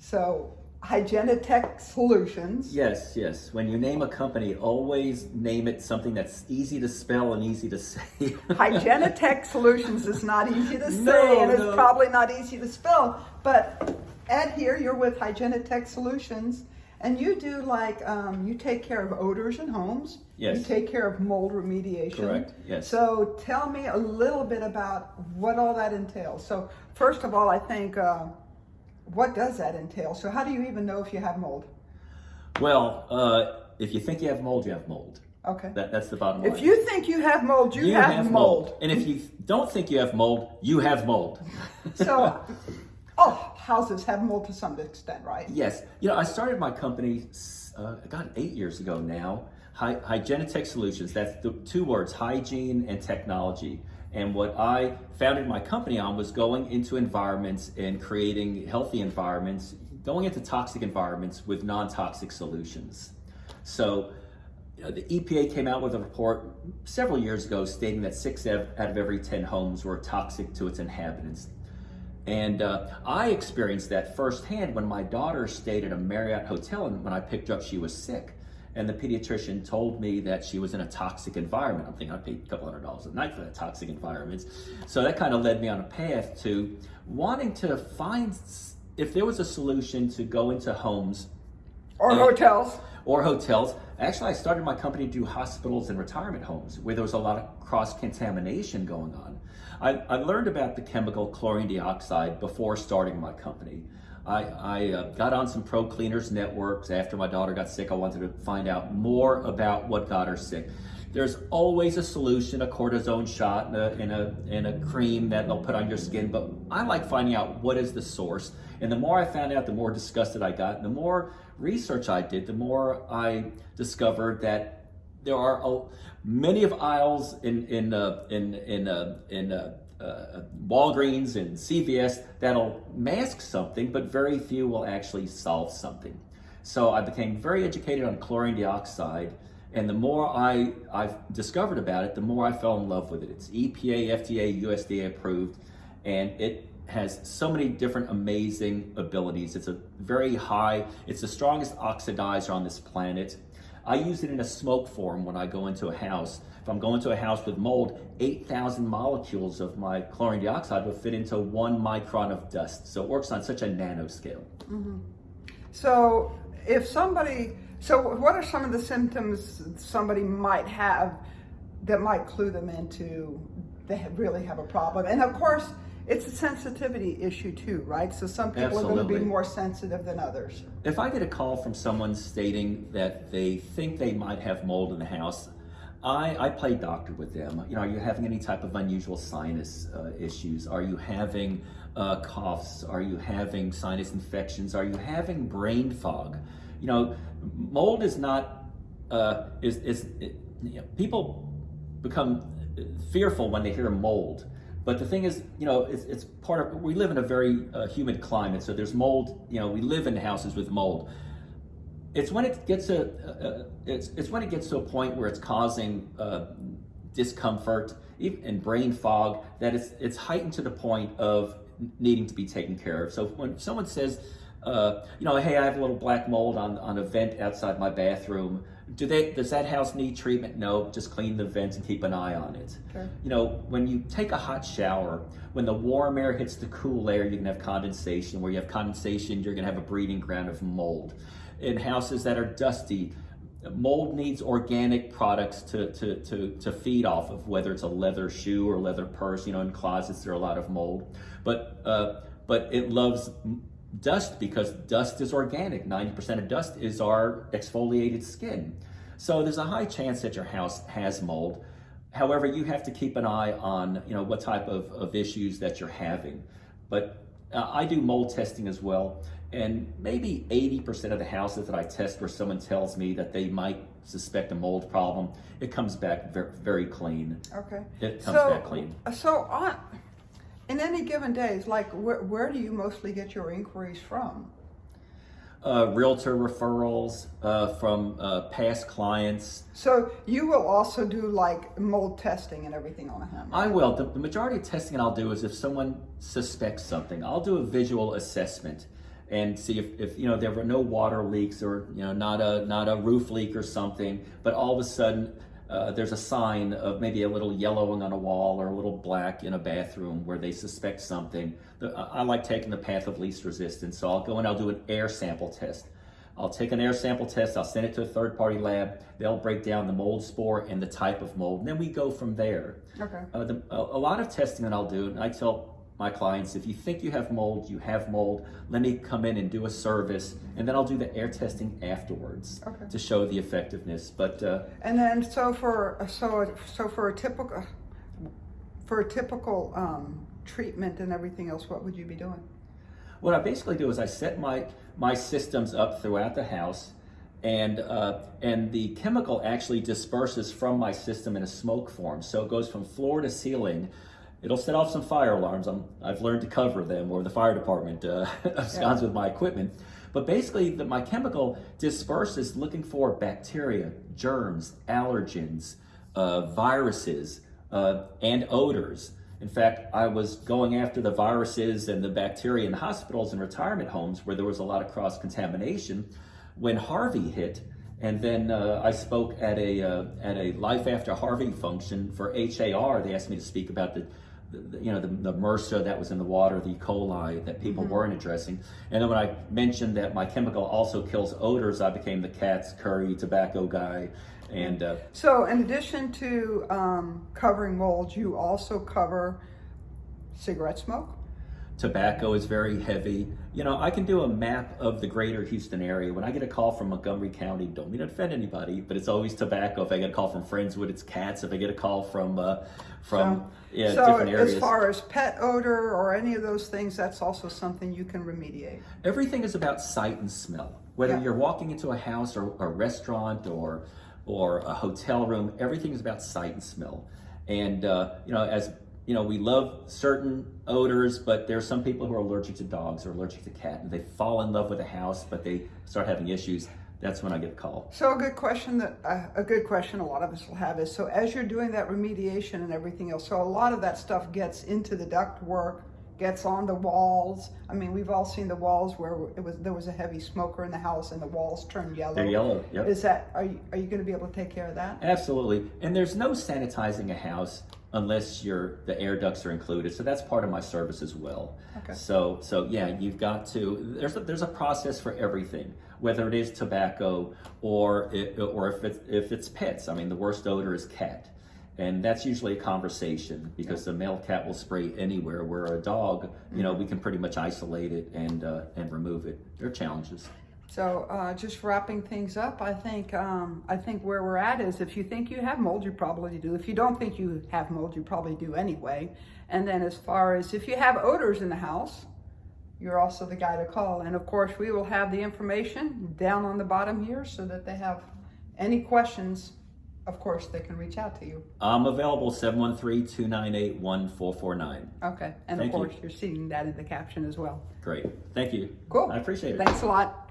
So Hygienitech Solutions. Yes, yes. When you name a company, always name it something that's easy to spell and easy to say. Hygienitech Solutions is not easy to say No, and it's probably not easy to spell. But Ed here, you're with Hygienitech Solutions and you do like, um, you take care of odors in homes. Yes. You take care of mold remediation. Correct, yes. So tell me a little bit about what all that entails. So first of all, I think, uh, what does that entail? So how do you even know if you have mold? well, uh, if you think you have mold, you have mold. Okay. That, that's the bottom line. If you think you have mold, you, have, mold. And if you don't think you have mold, you have mold. So, oh, houses have mold to some extent, right? Yes. You know, I started my company, uh, God, eight years ago now. Hy- Hygienitech Solutions. That's the two words, hygiene and technology. And what I founded my company on was going into environments and creating healthy environments, going into toxic environments with non-toxic solutions. So you know, the EPA came out with a report several years ago stating that six out of every 10 homes were toxic to its inhabitants. And uh, I experienced that firsthand when my daughter stayed at a Marriott hotel and when I picked her up, she was sick. And the pediatrician told me that she was in a toxic environment. I'm thinking I paid a couple hundred dollars a night for that toxic environment. So that kind of led me on a path to wanting to find if there was a solution to go into homes Or Uh, hotels. or hotels. Actually, I started my company to do hospitals and retirement homes where there was a lot of cross contamination going on. I, I learned about the chemical chlorine dioxide before starting my company. I, I uh, got on some pro cleaners networks after my daughter got sick. I wanted to find out more about what got her sick. There's always a solution, a cortisone shot and a, and a, and a cream that they'll put on your skin, but I like finding out what is the source. And the more I found out, the more disgusted I got. And the more research I did, the more I discovered that there are many of aisles in in uh, in in uh, in uh, uh, Walgreens and CVS that'll mask something, but very few will actually solve something. So I became very educated on chlorine dioxide, and the more I I've discovered about it, the more I fell in love with it. It's EPA, FDA, USDA approved, and it has so many different amazing abilities. It's a very high, it's the strongest oxidizer on this planet. I use it in a smoke form when I go into a house. If I'm going to a house with mold, 8,000 molecules of my chlorine dioxide will fit into one micron of dust. So it works on such a nanoscale. Mm-hmm. So if somebody, so what are some of the symptoms somebody might have that might clue them into they really have a problem? And of course, it's a sensitivity issue too, right? So some people are going to be more sensitive than others. If I get a call from someone stating that they think they might have mold in the house, I, I play doctor with them. You know, are you having any type of unusual sinus uh, issues? Are you having uh, coughs? Are you having sinus infections? Are you having brain fog? You know, mold is not, uh, is, is it, you know, people become fearful when they hear mold. But the thing is, you know, it's, it's part of, we live in a very uh, humid climate, so there's mold, you know, we live in houses with mold. It's when it gets a, uh, it's, it's when it gets to a point where it's causing uh, discomfort and brain fog that it's, it's heightened to the point of needing to be taken care of. So when someone says, uh, you know, hey, I have a little black mold on, on a vent outside my bathroom. Do they, does that house need treatment? No, just clean the vents and keep an eye on it. Okay. You know, when you take a hot shower, when the warm air hits the cool air, you can have condensation. Where you have condensation, you're gonna have a breeding ground of mold. In houses that are dusty, mold needs organic products to, to, to, to feed off of, whether it's a leather shoe or leather purse. You know, in closets, there are a lot of mold. But, uh, but it loves dust because dust is organic. 90% of dust is our exfoliated skin. So there's a high chance that your house has mold. However, you have to keep an eye on, you know, what type of, of issues that you're having. But uh, I do mold testing as well. And maybe 80% of the houses that I test where someone tells me that they might suspect a mold problem, it comes back very, very clean. Okay. It comes so, back clean. So on, in any given days, like where, where do you mostly get your inquiries from? Uh, realtor referrals uh, from uh, past clients. So you will also do like mold testing and everything on a home. I will. The, the majority of testing I'll do is if someone suspects something, I'll do a visual assessment. and see if, if you know there were no water leaks or you know not a not a roof leak or something, but all of a sudden uh, there's a sign of maybe a little yellowing on a wall or a little black in a bathroom where they suspect something. The, I like taking the path of least resistance, so I'll go and I'll do an air sample test. I'll take an air sample test, I'll send it to a third party lab, they'll break down the mold spore and the type of mold, and then we go from there. Okay. Uh, the, a, a lot of testing that I'll do, and I tell my clients, if you think you have mold, you have mold, let me come in and do a service, and then I'll do the air testing afterwards Okay. to show the effectiveness. But uh, And then so for so so for a typical for a typical um, treatment and everything else, what would you be doing? What I basically do is I set my my systems up throughout the house, and uh, and the chemical actually disperses from my system in a smoke form. So it goes from floor to ceiling. It'll set off some fire alarms. I'm, I've learned to cover them, or the fire department uh, absconds with my equipment. But basically, the, my chemical disperses looking for bacteria, germs, allergens, uh, viruses, uh, and odors. In fact, I was going after the viruses and the bacteria in hospitals and retirement homes where there was a lot of cross contamination when Harvey hit. And then uh, I spoke at a uh, at a Life After Harvey function for HAR. They asked me to speak about the, the you know the, the MRSA that was in the water, the E. coli that people weren't addressing. And then when I mentioned that my chemical also kills odors, I became the cat's curry tobacco guy. And uh, So in addition to um, covering mold, you also cover cigarette smoke. Tobacco is very heavy. You know, I can do a map of the greater Houston area. When I get a call from Montgomery County, don't mean to offend anybody, but it's always tobacco. If I get a call from Friendswood, it's cats. If I get a call from uh, from yeah so different areas, as far as pet odor or any of those things, that's also something you can remediate. everything is about sight and smell. Whether Yeah. you're walking into a house or a restaurant or or a hotel room, everything is about sight and smell. And uh, you know, as you know, we love certain odors, but there are some people who are allergic to dogs or allergic to cat, and they fall in love with a house, but they start having issues. That's when I get a call. So a good question that uh, a good question a lot of us will have is so as you're doing that remediation and everything else, so a lot of that stuff gets into the duct work, gets on the walls. I mean, we've all seen the walls where it was there was a heavy smoker in the house and the walls turned yellow. They're yellow. Yep. Is that are you are you going to be able to take care of that? Absolutely. And there's no sanitizing a house unless your the air ducts are included. So that's part of my service as well. Okay. So so yeah, you've got to there's a, there's a process for everything, whether it is tobacco or it, or if it's if it's pets. I mean, the worst odor is cat. And that's usually a conversation because the male cat will spray anywhere where a dog, you know, we can pretty much isolate it and uh, and remove it. There are challenges. So uh, just wrapping things up, I think um, I think where we're at is if you think you have mold, you probably do. If you don't think you have mold, you probably do anyway. And then as far as if you have odors in the house, you're also the guy to call. And of course, we will have the information down on the bottom here so that they have any questions. Of course, they can reach out to you. I'm available 713-298-1449. Okay. And Thank of you. course, you're seeing that in the caption as well. Great. Thank you. Cool. I appreciate it. Thanks a lot.